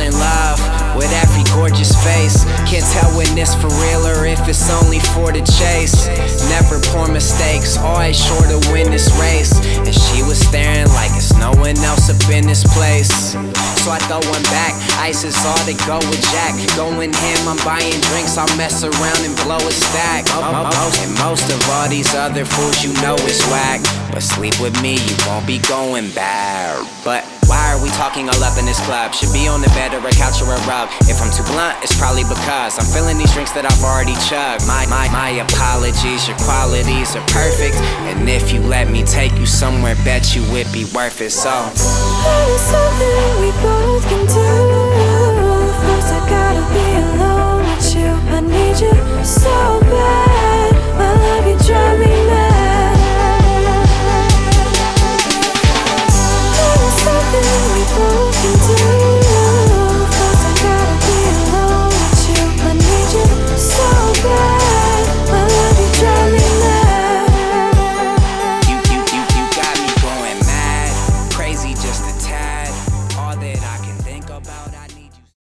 in love with every gorgeous face. Can't tell when it's for real or if it's only for the chase. Never poor mistakes, always sure to win this race. And she was staring like it's no one else up in this place. So I throw one back, ice is all to go with Jack. Going him, I'm buying drinks, I'll mess around and blow a stack. And most of all these other fools you know is whack. But sleep with me, you won't be going back. But we talking all up in this club? Should be on the bed or a couch or a rug. If I'm too blunt, it's probably because I'm feeling these drinks that I've already chugged. My, my, my apologies, your qualities are perfect. And if you let me take you somewhere, bet you it'd be worth it. So, That is something we both can do